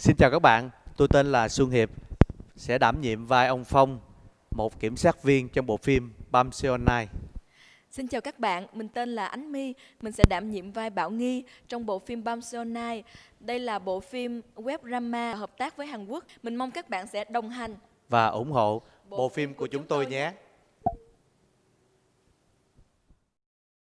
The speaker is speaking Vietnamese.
Xin chào các bạn, tôi tên là Xuân Hiệp, sẽ đảm nhiệm vai ông Phong, một kiểm sát viên trong bộ phim Bam Seonai. Xin chào các bạn, mình tên là Ánh My, mình sẽ đảm nhiệm vai Bảo Nghi trong bộ phim Bam Seonai. Đây là bộ phim web drama hợp tác với Hàn Quốc. Mình mong các bạn sẽ đồng hành và ủng hộ bộ phim của chúng tôi nhé.